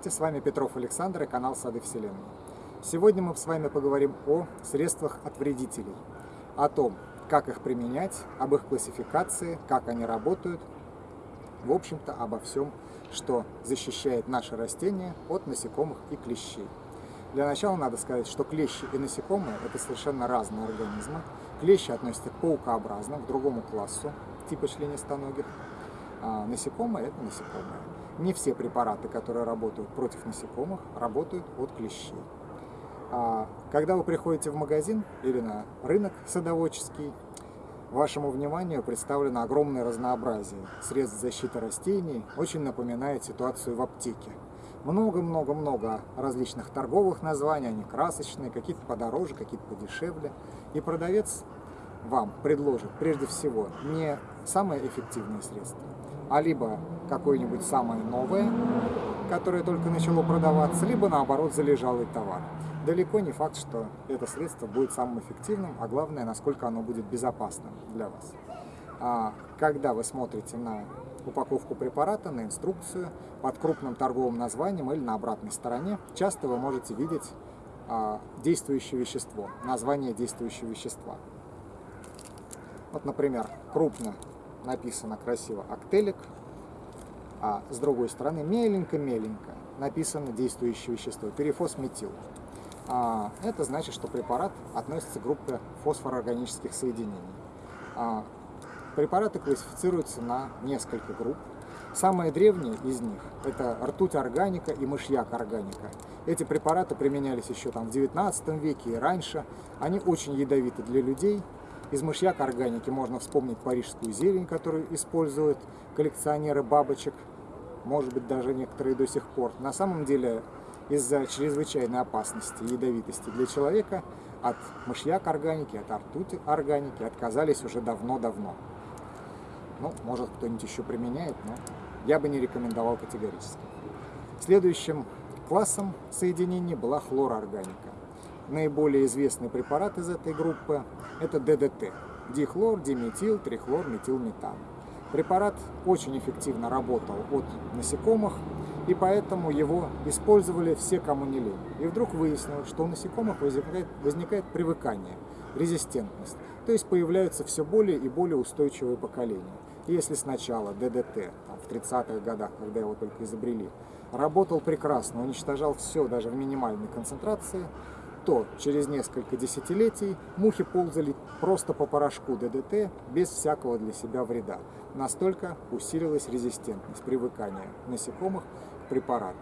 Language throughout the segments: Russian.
Здравствуйте, с вами Петров Александр и канал Сады Вселенной. Сегодня мы с вами поговорим о средствах от вредителей, о том, как их применять, об их классификации, как они работают, в общем-то, обо всем, что защищает наши растения от насекомых и клещей. Для начала надо сказать, что клещи и насекомые – это совершенно разные организмы. Клещи относятся к паукообразным, к другому классу, типа членистоногих, а насекомые – это насекомые. Не все препараты, которые работают против насекомых, работают от клещей. А когда вы приходите в магазин или на рынок садоводческий, вашему вниманию представлено огромное разнообразие средств защиты растений, очень напоминает ситуацию в аптеке. Много-много-много различных торговых названий, они красочные, какие-то подороже, какие-то подешевле. И продавец вам предложит прежде всего не самое эффективное средство, а либо какое-нибудь самое новое, которое только начало продаваться, либо наоборот залежалый товар. Далеко не факт, что это средство будет самым эффективным, а главное, насколько оно будет безопасным для вас. А когда вы смотрите на упаковку препарата, на инструкцию под крупным торговым названием или на обратной стороне, часто вы можете видеть а, действующее вещество, название действующего вещества. Вот, например, крупно написано красиво «Актелик», а с другой стороны меленько-меленько написано действующее вещество перифосметил. А, это значит, что препарат относится к группе фосфороорганических соединений. А, препараты классифицируются на несколько групп. Самые древние из них – это ртуть органика и мышьяк органика. Эти препараты применялись еще там в 19 веке и раньше. Они очень ядовиты для людей, из мышьяка органики можно вспомнить парижскую зелень, которую используют коллекционеры бабочек, может быть даже некоторые до сих пор. На самом деле из-за чрезвычайной опасности и ядовитости для человека от мышьяка органики, от ртути органики отказались уже давно-давно. Ну, может кто-нибудь еще применяет, но я бы не рекомендовал категорически. Следующим классом соединений была хлороорганика. Наиболее известный препарат из этой группы – это ДДТ – дихлор, диметил, трихлор, метилметан. Препарат очень эффективно работал от насекомых, и поэтому его использовали все, кому не лень. И вдруг выяснилось, что у насекомых возникает, возникает привыкание, резистентность. То есть появляются все более и более устойчивые поколения. И если сначала ДДТ там, в 30-х годах, когда его только изобрели, работал прекрасно, уничтожал все даже в минимальной концентрации, то через несколько десятилетий мухи ползали просто по порошку ДДТ без всякого для себя вреда. Настолько усилилась резистентность, привыкание насекомых к препарату.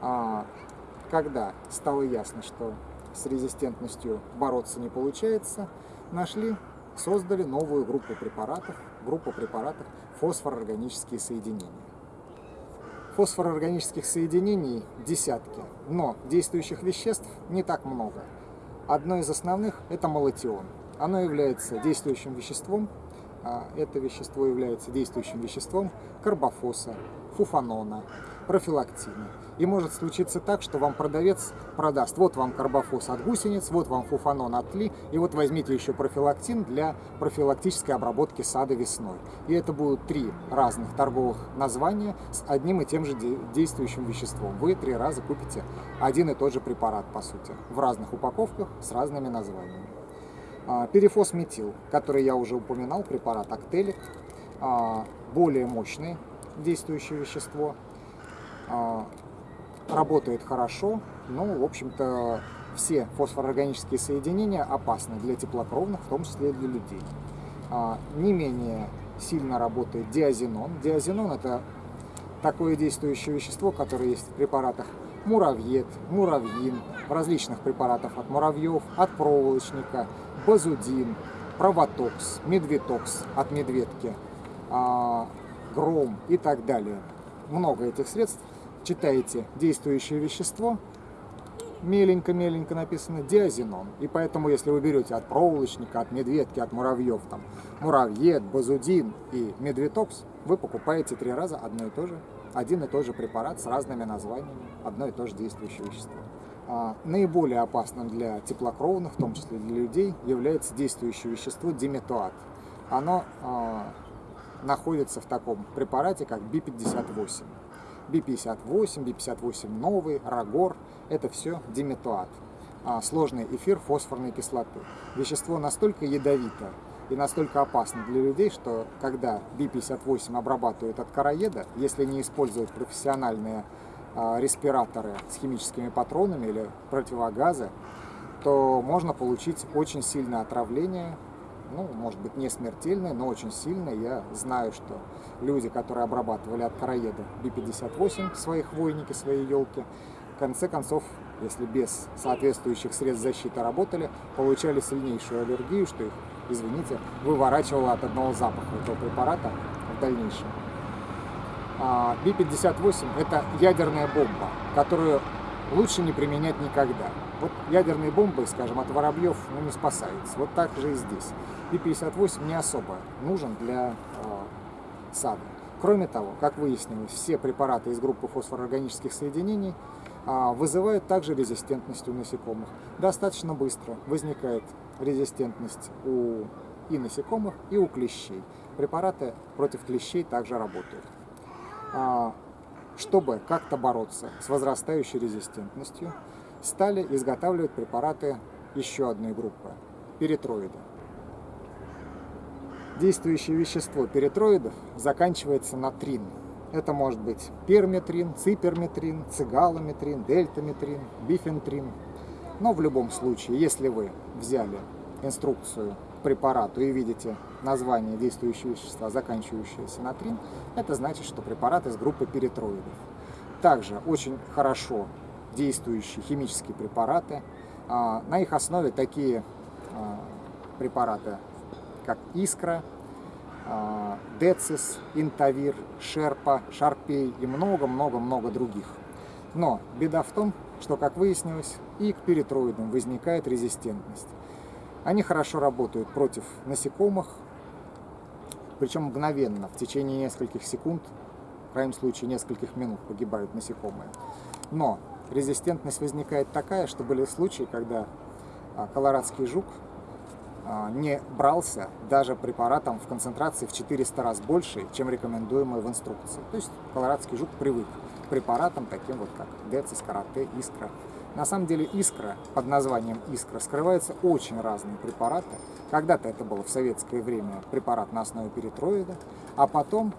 А когда стало ясно, что с резистентностью бороться не получается, нашли, создали новую группу препаратов, группу препаратов фосфорорганические соединения фосфороорганических соединений десятки, но действующих веществ не так много. Одно из основных – это молотион. Оно является действующим веществом, а это вещество является действующим веществом карбофоса, фуфанона, профилактина. И может случиться так, что вам продавец продаст, вот вам карбофос от гусениц, вот вам фуфанон от тли, и вот возьмите еще профилактин для профилактической обработки сада весной. И это будут три разных торговых названия с одним и тем же действующим веществом. Вы три раза купите один и тот же препарат, по сути, в разных упаковках с разными названиями. А, перифосметил, который я уже упоминал, препарат Актелик, более мощный действующее вещество, работает хорошо, но, в общем-то, все фосфороорганические соединения опасны для теплокровных, в том числе и для людей. А, не менее сильно работает диазинон. Диазинон – это такое действующее вещество, которое есть в препаратах муравьед, муравьин, в различных препаратах от муравьев, от проволочника, базудин, провотокс, медвитокс от медведки, а, гром и так далее. Много этих средств читаете действующее вещество, меленько-меленько написано диазинон. И поэтому, если вы берете от проволочника, от медведки, от муравьев, там, муравьед, базудин и медвитокс, вы покупаете три раза одно и то же, один и тот же препарат с разными названиями, одно и то же действующее вещество. А, наиболее опасным для теплокровных, в том числе для людей, является действующее вещество диметуат. Оно а, находится в таком препарате, как Би-58. Би-58, Би-58 новый, Рагор – это все диметуат, а, сложный эфир фосфорной кислоты. Вещество настолько ядовито и настолько опасно для людей, что когда Би-58 обрабатывают от короеда, если не использовать профессиональные а, респираторы с химическими патронами или противогазы, то можно получить очень сильное отравление, ну, может быть, не смертельное, но очень сильное. Я знаю, что люди, которые обрабатывали от короеда Би-58 свои хвойники, свои елки, в конце концов, если без соответствующих средств защиты работали, получали сильнейшую аллергию, что их, извините, выворачивало от одного запаха этого препарата в дальнейшем. А, Би-58 – это ядерная бомба, которую лучше не применять никогда. Вот ядерные бомбы, скажем, от воробьев ну, не спасаются. Вот так же и здесь. Би-58 не особо нужен для э, сада. Кроме того, как выяснилось, все препараты из группы фосфорорганических соединений э, вызывают также резистентность у насекомых. Достаточно быстро возникает резистентность у и насекомых, и у клещей. Препараты против клещей также работают. А, чтобы как-то бороться с возрастающей резистентностью, стали изготавливать препараты еще одной группы – перитроиды. Действующее вещество перитроидов заканчивается на трин. Это может быть перметрин, циперметрин, цигалометрин, дельтаметрин, бифентрин. Но в любом случае, если вы взяли инструкцию препарату и видите название действующего вещества, заканчивающееся на трин, это значит, что препарат из группы перитроидов. Также очень хорошо действующие химические препараты. А, на их основе такие а, препараты, как Искра, а, Децис, Интавир, Шерпа, Шарпей и много-много-много других. Но беда в том, что, как выяснилось, и к перитроидам возникает резистентность. Они хорошо работают против насекомых, причем мгновенно, в течение нескольких секунд, в крайнем случае нескольких минут погибают насекомые. Но резистентность возникает такая, что были случаи, когда а, колорадский жук а, не брался даже препаратом в концентрации в 400 раз больше, чем рекомендуемый в инструкции. То есть колорадский жук привык к препаратам таким вот как Децис, Карате, Искра. На самом деле Искра, под названием Искра, скрываются очень разные препараты. Когда-то это было в советское время препарат на основе перитроида, а потом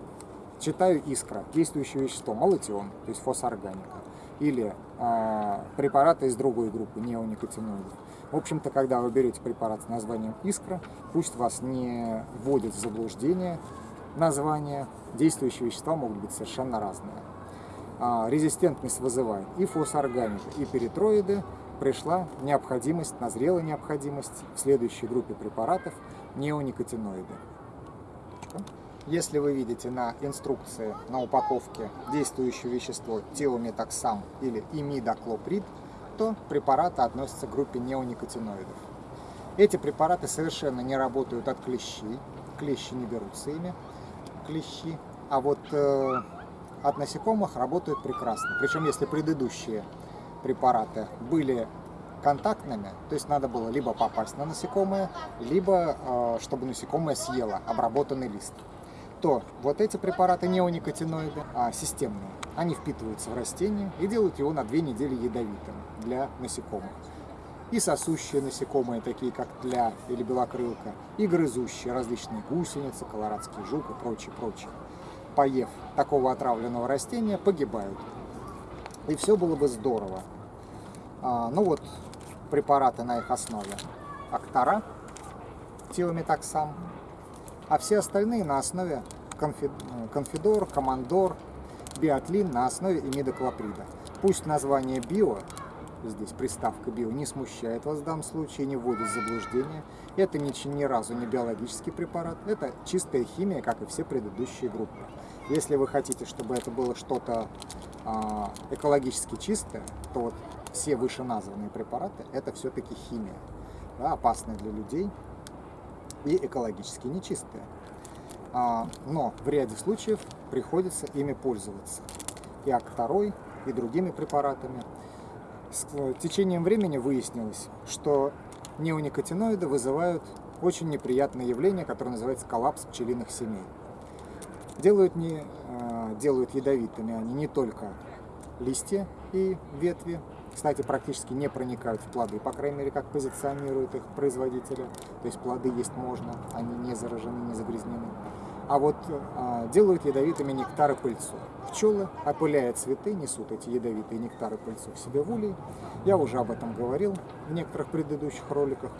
читаю Искра, действующее вещество, молотион, то есть фосорганика, или э, препараты из другой группы, неоникотиноидов. В общем-то, когда вы берете препарат с названием Искра, пусть вас не вводит в заблуждение название, действующие вещества могут быть совершенно разные. А, резистентность вызывает и фосфорганика, и перитроиды, пришла необходимость, назрела необходимость в следующей группе препаратов неоникотиноиды. Если вы видите на инструкции, на упаковке действующее вещество тиометоксам или имидоклоприд, то препараты относятся к группе неоникотиноидов. Эти препараты совершенно не работают от клещей, клещи не берутся ими, клещи, а вот э, от насекомых работают прекрасно. Причем, если предыдущие препараты были контактными, то есть надо было либо попасть на насекомое, либо э, чтобы насекомое съело обработанный лист, то вот эти препараты неоникотиноиды, а системные, они впитываются в растение и делают его на две недели ядовитым для насекомых. И сосущие насекомые, такие как тля или белокрылка, и грызущие различные гусеницы, колорадский жук и прочее, прочее поев такого отравленного растения, погибают. И все было бы здорово. А, ну вот, препараты на их основе. Актора, тиометоксам, а все остальные на основе конфидор, командор, биотлин на основе имидоклоприда. Пусть название био здесь приставка био не смущает вас в данном случае, не вводит в заблуждение. Это ни, ни разу не биологический препарат, это чистая химия, как и все предыдущие группы. Если вы хотите, чтобы это было что-то э, экологически чистое, то вот все вышеназванные препараты это все-таки химия, да, опасная для людей и экологически нечистая. А, но в ряде случаев приходится ими пользоваться. И ак и другими препаратами. С течением времени выяснилось, что неоникотиноиды вызывают очень неприятное явление, которое называется коллапс пчелиных семей. Делают, не, э, делают ядовитыми они не только листья и ветви, кстати, практически не проникают в плоды, по крайней мере, как позиционируют их производители. То есть плоды есть можно, они не заражены, не загрязнены. А вот а, делают ядовитыми нектары пыльцу. Пчелы, опыляя цветы, несут эти ядовитые нектары пыльцу в себе в улей. Я уже об этом говорил в некоторых предыдущих роликах.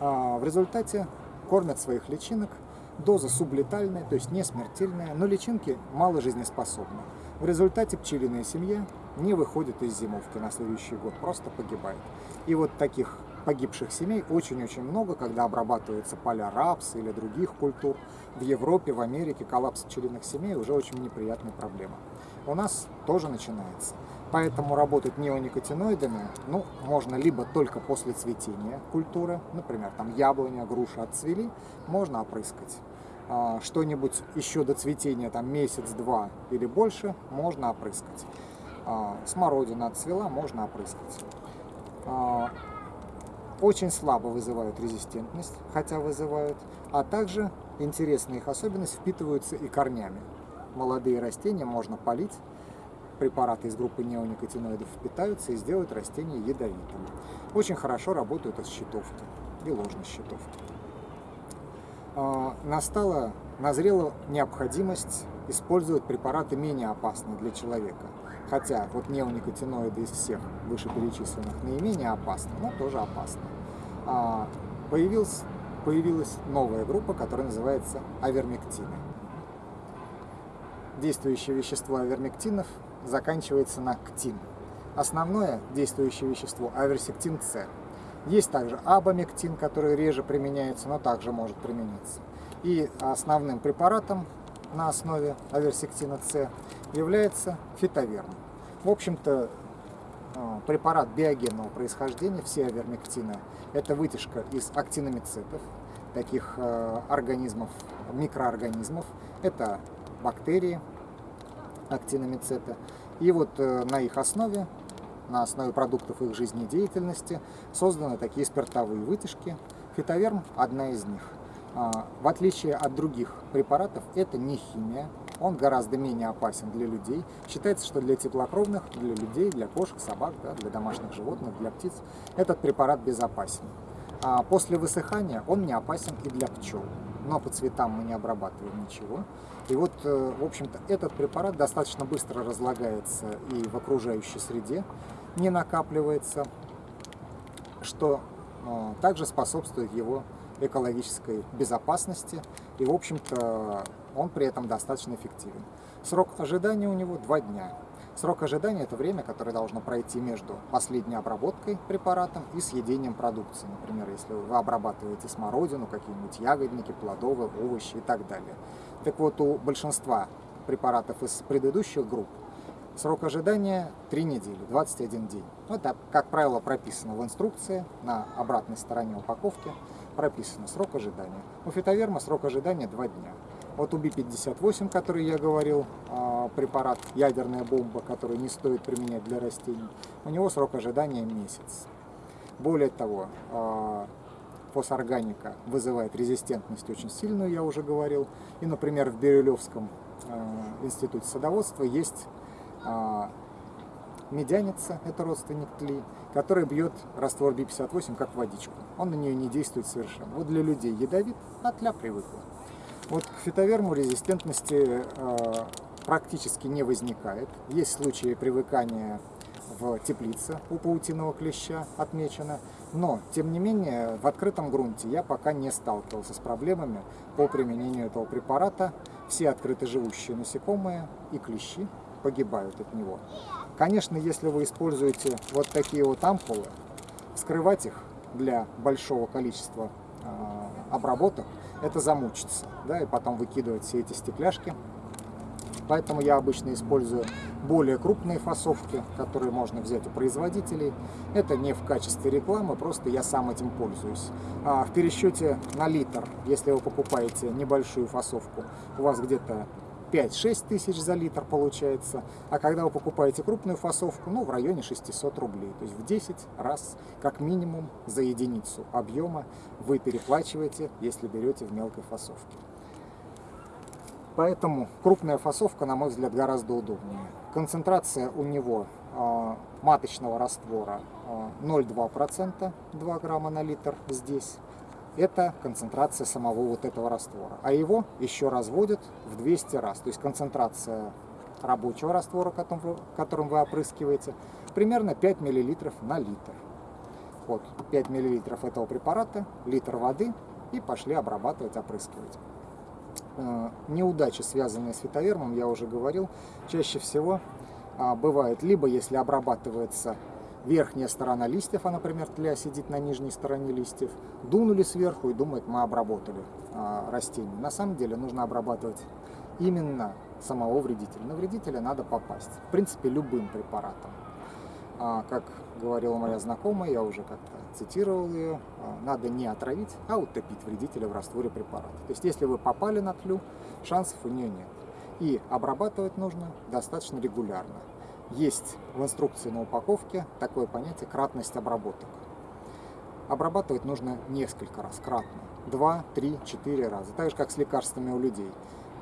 А, в результате кормят своих личинок. Доза сублетальная, то есть не смертельная, но личинки мало жизнеспособны. В результате пчелиная семья не выходит из зимовки на следующий год, просто погибает. И вот таких погибших семей очень-очень много, когда обрабатываются поля рапса или других культур. В Европе, в Америке коллапс пчелиных семей уже очень неприятная проблема. У нас тоже начинается. Поэтому работать неоникотиноидами ну, можно либо только после цветения культуры, например, там яблоня, груша отцвели, можно опрыскать. А, что-нибудь еще до цветения, там месяц-два или больше, можно опрыскать. А, смородина отцвела, можно опрыскать. А, очень слабо вызывают резистентность, хотя вызывают, а также интересная их особенность впитываются и корнями. Молодые растения можно полить, препараты из группы неоникотиноидов впитаются и сделают растения ядовитым. Очень хорошо работают от щитовки и ложной щитовки. А, настала, назрела необходимость использовать препараты менее опасные для человека. Хотя вот неоникотиноиды из всех вышеперечисленных наименее опасны, но тоже опасны. А, появилась, появилась новая группа, которая называется авермектины. Действующее вещество авермектинов заканчивается на ктин. Основное действующее вещество аверсектин С. Есть также абамектин, который реже применяется, но также может применяться. И основным препаратом на основе аверсектина С является фитоверм. В общем-то, э, препарат биогенного происхождения, все авермектины, это вытяжка из актиномицетов, таких э, организмов, микроорганизмов. Это бактерии, актиномицеты. И вот э, на их основе, на основе продуктов их жизнедеятельности, созданы такие спиртовые вытяжки. Фитоверм – одна из них. А, в отличие от других препаратов, это не химия, он гораздо менее опасен для людей. Считается, что для теплокровных, для людей, для кошек, собак, да, для домашних животных, для птиц этот препарат безопасен. А после высыхания он не опасен и для пчел. Но по цветам мы не обрабатываем ничего. И вот, э, в общем-то, этот препарат достаточно быстро разлагается и в окружающей среде не накапливается, что э, также способствует его экологической безопасности, и, в общем-то, он при этом достаточно эффективен. Срок ожидания у него 2 дня. Срок ожидания – это время, которое должно пройти между последней обработкой препаратом и съедением продукции. Например, если вы обрабатываете смородину, какие-нибудь ягодники, плодовые, овощи и так далее. Так вот, у большинства препаратов из предыдущих групп Срок ожидания 3 недели, 21 день. Это, как правило, прописано в инструкции на обратной стороне упаковки прописано срок ожидания. У фитоверма срок ожидания 2 дня. Вот у Би-58, который я говорил, а, препарат ядерная бомба, который не стоит применять для растений, у него срок ожидания месяц. Более того, а, фосорганика вызывает резистентность очень сильную, я уже говорил. И, например, в Бирюлевском а, институте садоводства есть медяница, это родственник тли, который бьет раствор Би-58 как водичку. Он на нее не действует совершенно. Вот для людей ядовит, а тля привыкла. Вот к фитоверму резистентности э, практически не возникает. Есть случаи привыкания в теплице у паутиного клеща отмечено. Но, тем не менее, в открытом грунте я пока не сталкивался с проблемами по применению этого препарата. Все открыто живущие насекомые и клещи погибают от него. Конечно, если вы используете вот такие вот ампулы, скрывать их для большого количества э, обработок, это замучится, да, и потом выкидывать все эти стекляшки. Поэтому я обычно использую более крупные фасовки, которые можно взять у производителей. Это не в качестве рекламы, просто я сам этим пользуюсь. А в пересчете на литр, если вы покупаете небольшую фасовку, у вас где-то 5-6 тысяч за литр получается, а когда вы покупаете крупную фасовку, ну, в районе 600 рублей. То есть в 10 раз, как минимум, за единицу объема вы переплачиваете, если берете в мелкой фасовке. Поэтому крупная фасовка, на мой взгляд, гораздо удобнее. Концентрация у него э, маточного раствора э, 0,2%, 2 грамма на литр здесь. Это концентрация самого вот этого раствора. А его еще разводят в 200 раз. То есть концентрация рабочего раствора, которым вы, опрыскиваете, примерно 5 мл на литр. Вот 5 мл этого препарата, литр воды и пошли обрабатывать, опрыскивать. Э, неудачи, связанные с фитовермом, я уже говорил, чаще всего а, бывает либо если обрабатывается верхняя сторона листьев, а, например, тля сидит на нижней стороне листьев, дунули сверху и думают, мы обработали а, растение. На самом деле нужно обрабатывать именно самого вредителя. На вредителя надо попасть, в принципе, любым препаратом. А, как говорила моя знакомая, я уже как-то цитировал ее, а, надо не отравить, а утопить вредителя в растворе препарата. То есть, если вы попали на тлю, шансов у нее нет. И обрабатывать нужно достаточно регулярно. Есть в инструкции на упаковке такое понятие кратность обработок. Обрабатывать нужно несколько раз, кратно. Два, три, четыре раза. Так же, как с лекарствами у людей.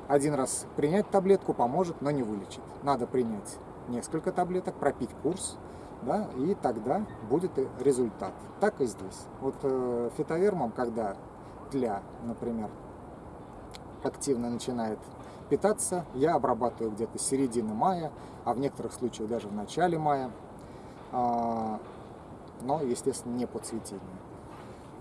Один раз принять таблетку поможет, но не вылечит. Надо принять несколько таблеток, пропить курс, да, и тогда будет результат. Так и здесь. Вот э, фитовермом, когда тля, например, активно начинает питаться, я обрабатываю где-то середины мая, а в некоторых случаях даже в начале мая, а, но, естественно, не по цветению.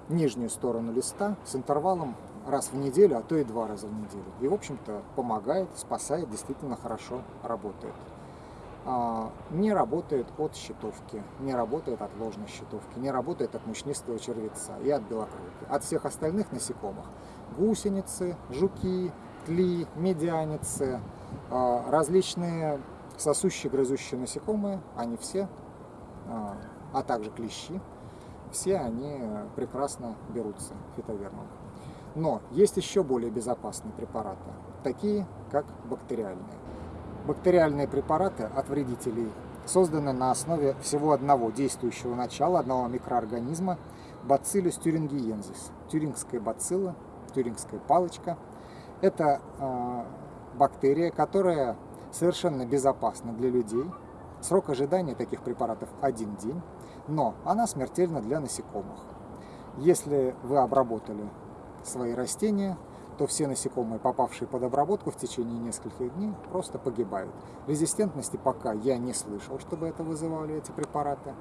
Нижнюю сторону листа с интервалом раз в неделю, а то и два раза в неделю. И, в общем-то, помогает, спасает, действительно хорошо работает. А, не работает от щитовки, не работает от ложной щитовки, не работает от мучнистого червеца и от белокрылки. От всех остальных насекомых гусеницы, жуки, тли, медианицы, а, различные сосущие, грызущие насекомые, они все, а, а также клещи, все они прекрасно берутся фитовермом. Но есть еще более безопасные препараты, такие как бактериальные. Бактериальные препараты от вредителей созданы на основе всего одного действующего начала, одного микроорганизма Bacillus thuringiensis, тюрингская бацилла, тюрингская палочка. Это э, бактерия, которая совершенно безопасна для людей. Срок ожидания таких препаратов один день, но она смертельна для насекомых. Если вы обработали свои растения, то все насекомые, попавшие под обработку в течение нескольких дней, просто погибают. Резистентности пока я не слышал, чтобы это вызывали эти препараты.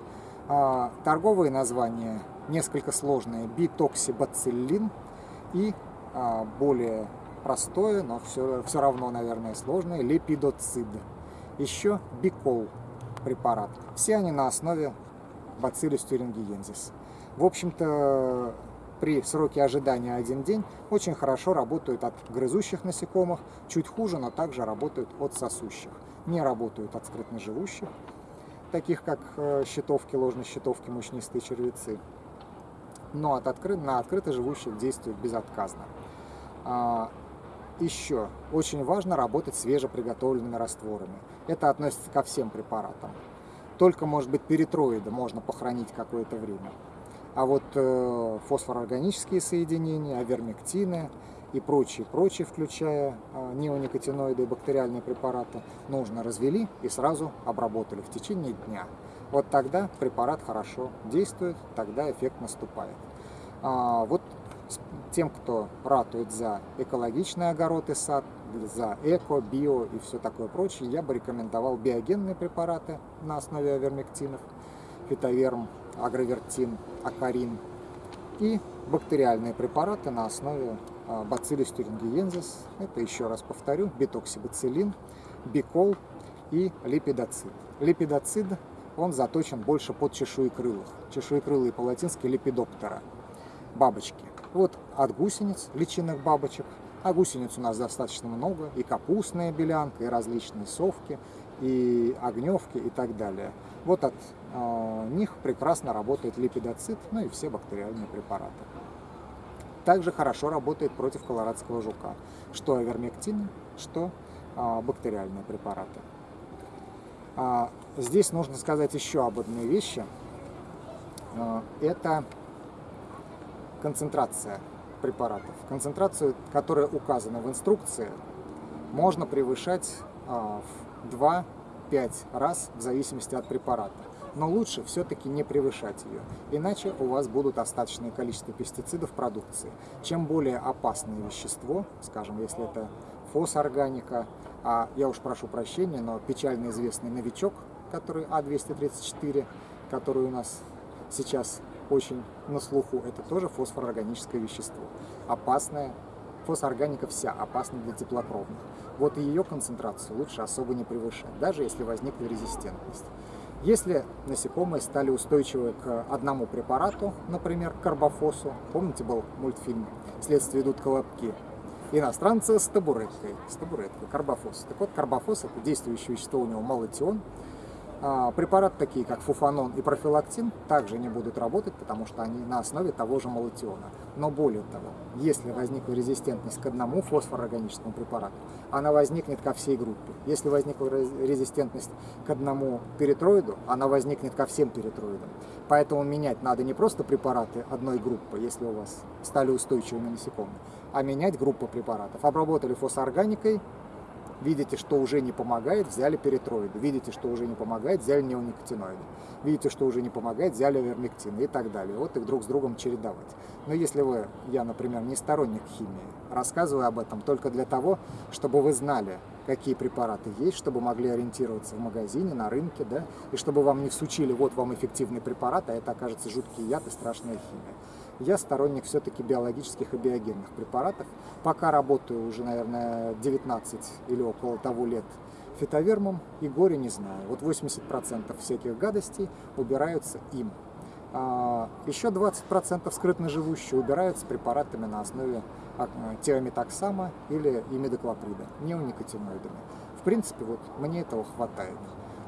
А, торговые названия несколько сложные. Битоксибациллин и а, более простое, но все, все равно, наверное, сложное, лепидоцид. Еще бикол препарат. Все они на основе Bacillus thuringiensis. В общем-то, при сроке ожидания один день очень хорошо работают от грызущих насекомых, чуть хуже, но также работают от сосущих. Не работают от скрытно живущих, таких как э, щитовки, ложные щитовки, мучнистые червецы. Но от откры... на открыто живущих действуют безотказно. Еще очень важно работать свежеприготовленными растворами. Это относится ко всем препаратам. Только, может быть, перитроиды можно похоронить какое-то время. А вот э, фосфорорганические соединения, авермектины и прочие, прочие, включая э, неоникотиноиды и бактериальные препараты, нужно развели и сразу обработали в течение дня. Вот тогда препарат хорошо действует, тогда эффект наступает. А, вот тем, кто ратует за экологичный огород и сад, за эко, био и все такое прочее, я бы рекомендовал биогенные препараты на основе авермектинов, фитоверм, агровертин, акарин и бактериальные препараты на основе Bacillus thuringiensis. Это, еще раз повторю, битоксибациллин, бикол и липидоцид. Липидоцид, он заточен больше под чешуекрылых. Чешуекрылые по-латински липидоптера, бабочки. Вот от гусениц, личинных бабочек, а гусениц у нас достаточно много, и капустная белянка, и различные совки, и огневки и так далее. Вот от э, них прекрасно работает липидоцит, ну и все бактериальные препараты. Также хорошо работает против колорадского жука, что авермектины, что э, бактериальные препараты. А, здесь нужно сказать еще об одной вещи. Э, это концентрация препаратов. Концентрацию, которая указана в инструкции, можно превышать а, в 2-5 раз в зависимости от препарата. Но лучше все-таки не превышать ее, иначе у вас будут остаточное количество пестицидов в продукции. Чем более опасное вещество, скажем, если это фосорганика, а я уж прошу прощения, но печально известный новичок, который А234, который у нас сейчас очень на слуху, это тоже фосфорорганическое вещество. Опасное, фосфорорганика вся опасна для теплокровных. Вот ее концентрацию лучше особо не превышать, даже если возникла резистентность. Если насекомые стали устойчивы к одному препарату, например, к карбофосу, помните был мультфильм «Следствие идут колобки», иностранцы с табуреткой, с табуреткой, карбофос. Так вот, карбофос – это действующее вещество, у него а, препараты такие, как фуфанон и профилактин, также не будут работать, потому что они на основе того же молотиона. Но более того, если возникла резистентность к одному фосфорорганическому препарату, она возникнет ко всей группе. Если возникла резистентность к одному перитроиду, она возникнет ко всем перитроидам. Поэтому менять надо не просто препараты одной группы, если у вас стали устойчивыми насекомые, а менять группу препаратов. Обработали фосфоорганикой, Видите, что уже не помогает, взяли перитроиды. Видите, что уже не помогает, взяли неоникотиноиды. Видите, что уже не помогает, взяли вермектин и так далее. Вот их друг с другом чередовать. Но если вы, я, например, не сторонник химии, рассказываю об этом только для того, чтобы вы знали, какие препараты есть, чтобы могли ориентироваться в магазине, на рынке, да, и чтобы вам не всучили, вот вам эффективный препарат, а это окажется жуткий яд и страшная химия. Я сторонник все-таки биологических и биогенных препаратов. Пока работаю уже, наверное, 19 или около того лет фитовермом и горе не знаю. Вот 80% всяких гадостей убираются им. А еще 20% скрытно живущие убираются препаратами на основе а, тиометоксама или имидоклоприда, неоникотиноидами. В принципе, вот мне этого хватает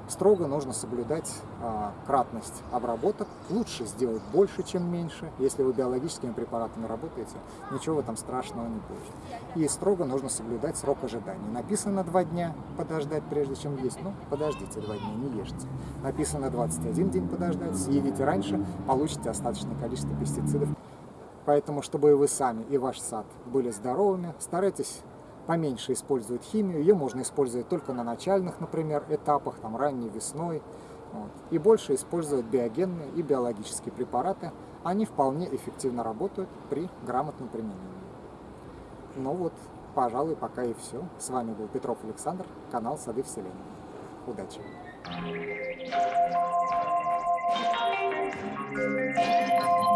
строго нужно соблюдать а, кратность обработок. Лучше сделать больше, чем меньше. Если вы биологическими препаратами работаете, ничего в этом страшного не будет. И строго нужно соблюдать срок ожидания. Написано два дня подождать, прежде чем есть. Ну, подождите два дня, не ешьте. Написано 21 день подождать, съедите раньше, получите остаточное количество пестицидов. Поэтому, чтобы и вы сами, и ваш сад были здоровыми, старайтесь поменьше использовать химию. Ее можно использовать только на начальных, например, этапах, там ранней весной. Вот. И больше использовать биогенные и биологические препараты. Они вполне эффективно работают при грамотном применении. Ну вот, пожалуй, пока и все. С вами был Петров Александр, канал Сады Вселенной. Удачи! Thank you.